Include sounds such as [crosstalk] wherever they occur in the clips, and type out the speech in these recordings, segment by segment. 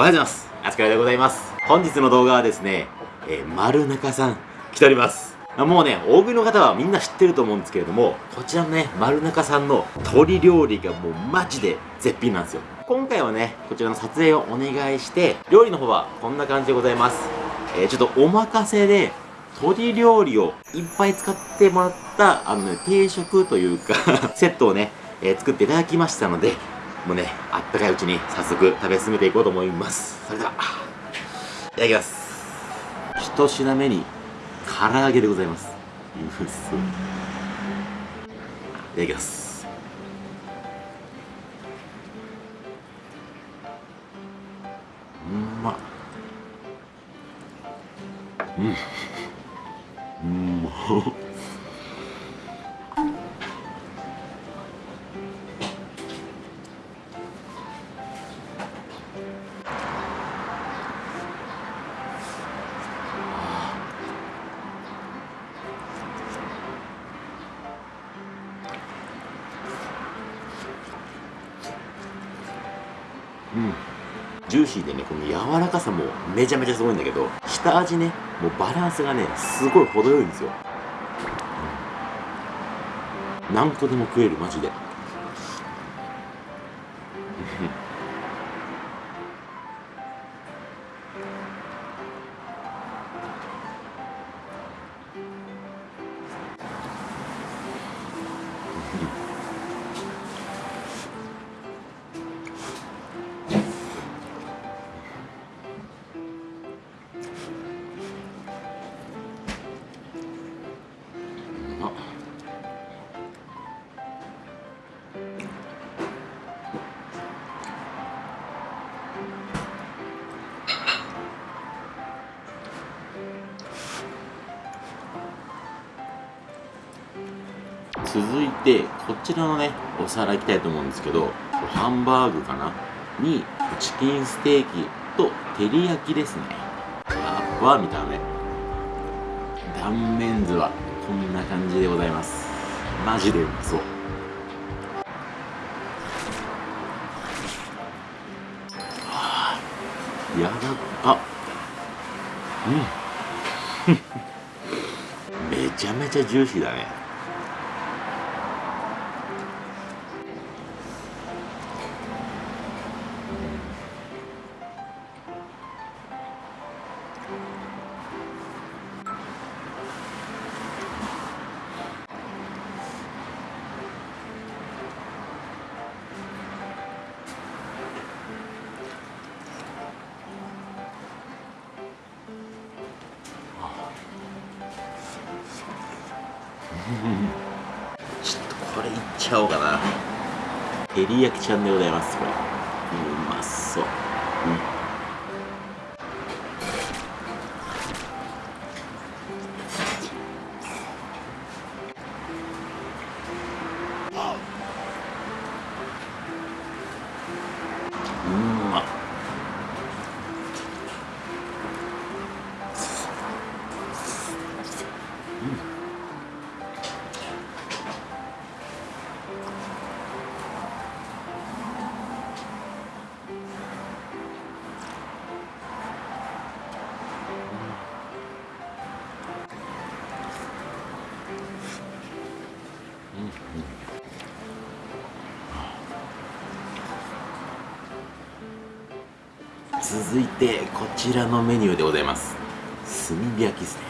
おはようございます。あつかでございます。本日の動画はですね、えー、丸中さん来ております。もうね、大食いの方はみんな知ってると思うんですけれども、こちらのね、丸中さんの鶏料理がもうマジで絶品なんですよ。今回はね、こちらの撮影をお願いして、料理の方はこんな感じでございます。えー、ちょっとお任せで、鶏料理をいっぱい使ってもらった、あのね、定食というか [laughs] セットをね、えー、作っていただきましたので、もうね、あったかいうちに早速食べ進めていこうと思います。それでは、いただきます。一品目に、唐揚げでございます。うっそ。いただきます。うんまうん。うんまうん。ジューシーでねこの柔らかさもめちゃめちゃすごいんだけど下味ねもうバランスがねすごい程よいんですよ、うん、何個でも食えるマジで続いてこちらのねお皿いきたいと思うんですけどハンバーグかな？にチキンステーキと照り焼きですね。わわ見た目。断面図はこんな感じでございます。マジでうまそう。やだあうん。[laughs] めちゃめちゃジューシーだね。ちょっとこれいっちゃおうかな。照り焼きちゃんでございますこれ。うまそう。うん。続いてこちらのメニューでございます。炭火焼きですね。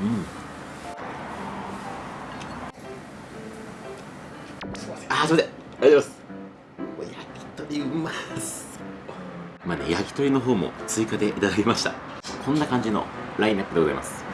あーすいません。ありがとうございます。う焼き鳥うまっまあね焼き鳥の方も追加でいただきました。こんな感じのラインナップでございます。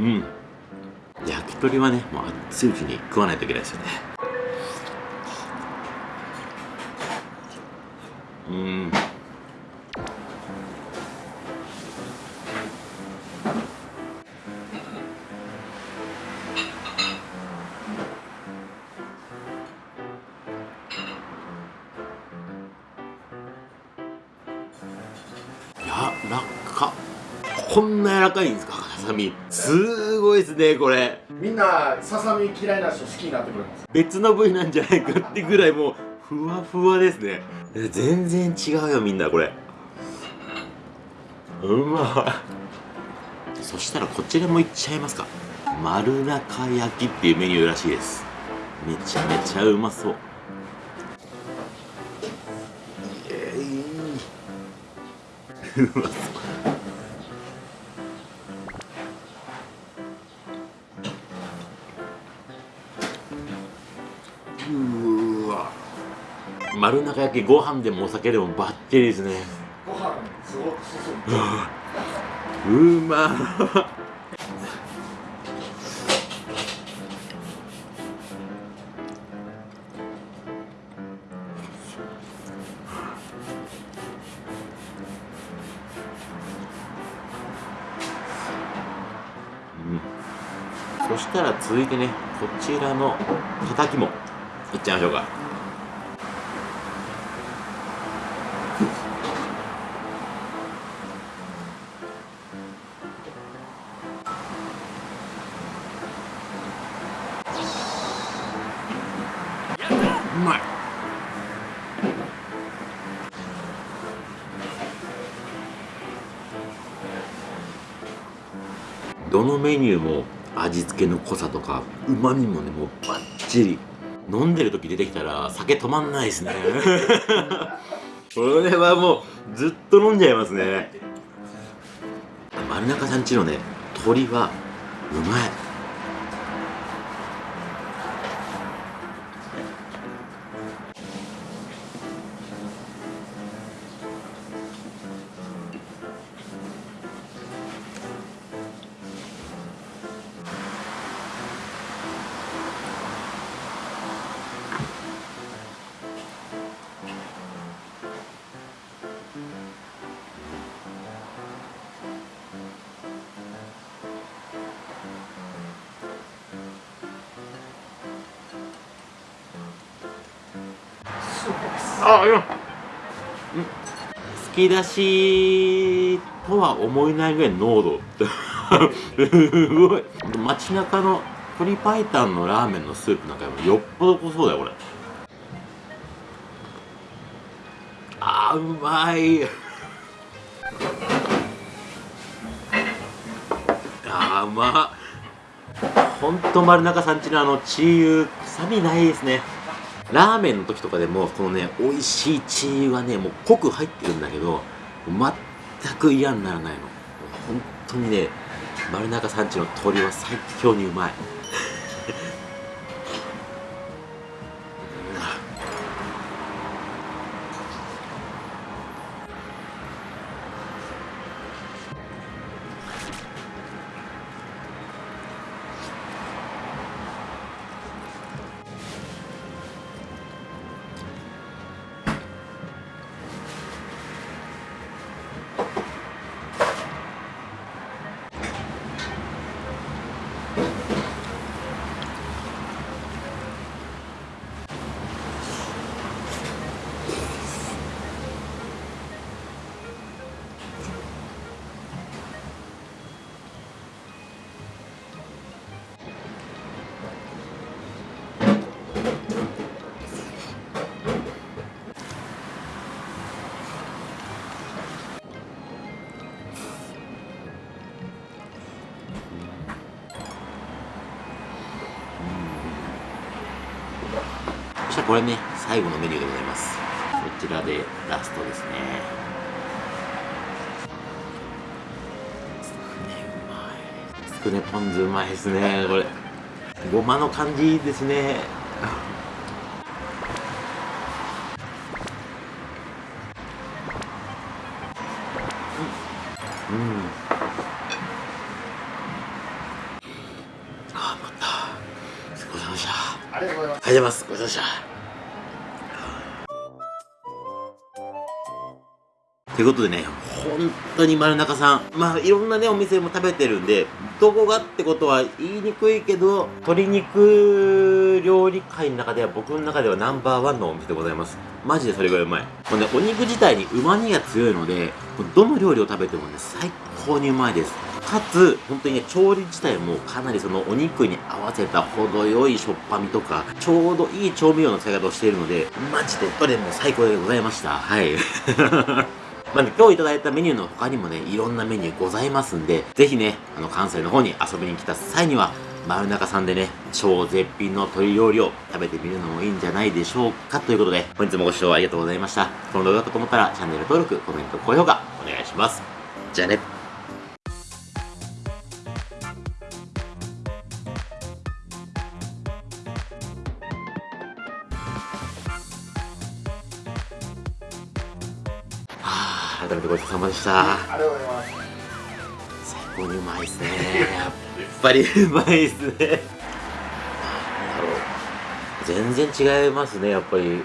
うん。焼き鳥はねもう熱いうちに食わないといけないですよね。うん。やらかこんな柔らかいんですか？サミ。すごいですねこれ。みんなささみ嫌いな人好きになってくれます？別の部位なんじゃないかってぐらいもうふわふわですね。え全然違うよみんなこれ。うまい。そしたらこちらもいっちゃいますか。丸中焼きっていうメニューらしいです。めちゃめちゃうまそう。えーうまそううわ丸中焼きご飯でもお酒でもバッチリですね。ご飯すごく進むうまうん。そしたら続いてねこちらのたたきも。いっちゃいましょうか。うまい。どのメニューも味付けの濃さとかうまみもねもうバッチリ飲んでる時出てきたら酒止まんないですね。[laughs] これはもうずっと飲んじゃいますね。丸中さんちのね鶏はうまいあいや突き出しとは思えないぐらいの濃度 [laughs] すごい。街中の鶏白湯のラーメンのスープなんかよりもよっぽど濃そうだよこれ。あーうまい。あーうま。ほんと丸中さんちのあのチー油臭みないですねラーメンの時とかでもこのね美味しいチーユはねもう濃く入ってるんだけど全く嫌にならないの。本当にね丸中さんちの鶏は最強にうまい。これね最後のメニューでございますこちらでラストですねつくねうまいつくねポン酢うまいですねこれごまの感じですねうん、うんあー、また。ごちそうさまでした。ありがとうございますありがとうございます。ごちそうさまでした。ということでね、本当に丸中さん、まあいろんなね、お店も食べてるんで、どこがってことは言いにくいけど、鶏肉料理界の中では僕の中ではナンバーワンのお店でございます。マジでそれぐらいうまい。もうね、お肉自体に旨味が強いので、どの料理を食べてもね、最高にうまいです。かつ、本当にね、調理自体もかなりそのお肉に合わせた程よいしょっぱみとか、ちょうどいい調味料の使い方をしているので、マジでどれも最高でございました。はい。まあね、今日いただいたメニューの他にもね、いろんなメニューございますんで、ぜひね、あの、関西の方に遊びに来た際には、丸中さんでね、超絶品の鶏料理を食べてみるのもいいんじゃないでしょうか。ということで、本日もご視聴ありがとうございました。この動画だったと思ったら、チャンネル登録、コメント、高評価、お願いします。じゃあね。ごちそうさまでした。ありがとうございます。最高にうまいですね。やっぱりうまいですね。なんだろう。全然違いますねやっぱり